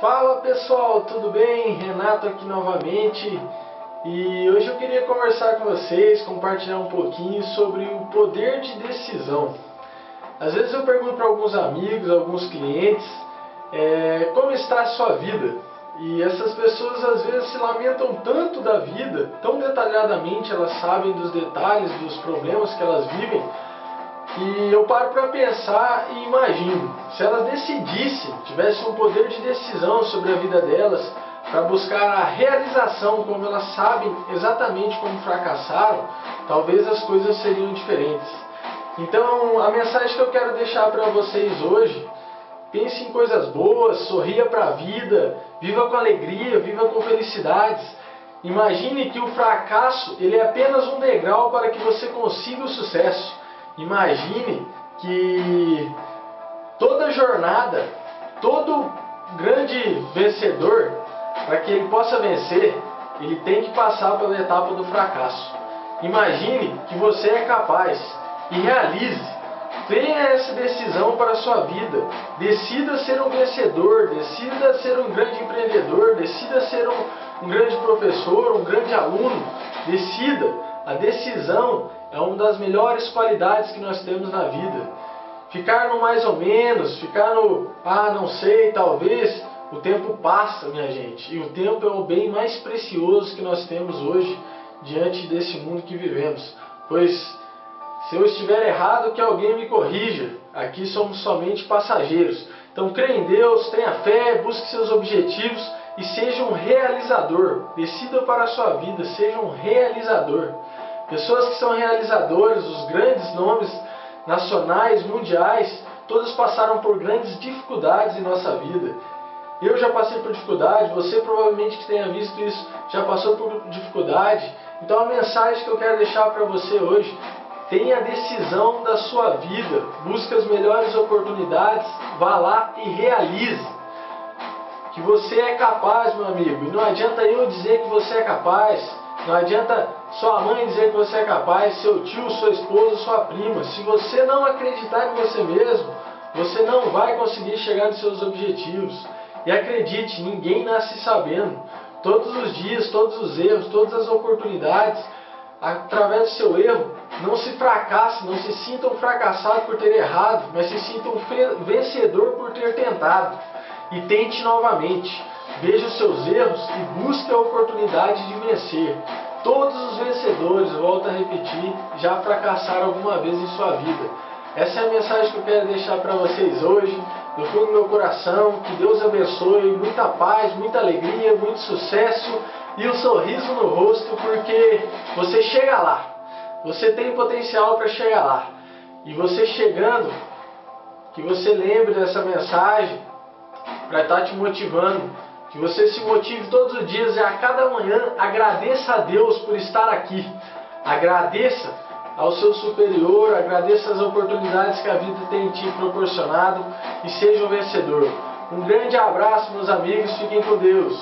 Fala pessoal, tudo bem? Renato aqui novamente e hoje eu queria conversar com vocês, compartilhar um pouquinho sobre o poder de decisão. Às vezes eu pergunto para alguns amigos, alguns clientes, é, como está a sua vida? E essas pessoas às vezes se lamentam tanto da vida, tão detalhadamente elas sabem dos detalhes, dos problemas que elas vivem, e eu paro para pensar e imagino, se elas decidissem, tivessem um poder de decisão sobre a vida delas, para buscar a realização, como elas sabem exatamente como fracassaram, talvez as coisas seriam diferentes. Então, a mensagem que eu quero deixar para vocês hoje, pense em coisas boas, sorria para a vida, viva com alegria, viva com felicidades. Imagine que o fracasso ele é apenas um degrau para que você consiga o sucesso. Imagine que toda jornada, todo grande vencedor, para que ele possa vencer, ele tem que passar pela etapa do fracasso. Imagine que você é capaz e realize. Tenha essa decisão para a sua vida. Decida ser um vencedor, decida ser um grande empreendedor, decida ser um, um grande professor, um grande aluno. Decida. A decisão é uma das melhores qualidades que nós temos na vida. Ficar no mais ou menos, ficar no ah, não sei, talvez, o tempo passa, minha gente. E o tempo é o bem mais precioso que nós temos hoje diante desse mundo que vivemos. Pois se eu estiver errado, que alguém me corrija. Aqui somos somente passageiros. Então creia em Deus, tenha fé, busque seus objetivos e seja um realizador. Decida para a sua vida, seja um realizador. Pessoas que são realizadores, os grandes nomes nacionais, mundiais, todos passaram por grandes dificuldades em nossa vida. Eu já passei por dificuldade, você provavelmente que tenha visto isso já passou por dificuldade. Então a mensagem que eu quero deixar para você hoje, tenha a decisão da sua vida, busque as melhores oportunidades, vá lá e realize. Que você é capaz, meu amigo, e não adianta eu dizer que você é capaz, não adianta sua mãe dizer que você é capaz, seu tio, sua esposa, sua prima. Se você não acreditar em você mesmo, você não vai conseguir chegar nos seus objetivos. E acredite, ninguém nasce sabendo. Todos os dias, todos os erros, todas as oportunidades, através do seu erro, não se fracasse, não se sinta um fracassado por ter errado, mas se sinta um vencedor por ter tentado. E tente novamente. Veja os seus erros e busque a oportunidade de vencer. Todos os vencedores, volto a repetir, já fracassaram alguma vez em sua vida. Essa é a mensagem que eu quero deixar para vocês hoje, do fundo do meu coração. Que Deus abençoe, muita paz, muita alegria, muito sucesso e um sorriso no rosto, porque você chega lá. Você tem potencial para chegar lá. E você chegando, que você lembre dessa mensagem para estar tá te motivando que você se motive todos os dias e a cada manhã agradeça a Deus por estar aqui. Agradeça ao seu superior, agradeça as oportunidades que a vida tem te proporcionado e seja um vencedor. Um grande abraço, meus amigos. Fiquem com Deus.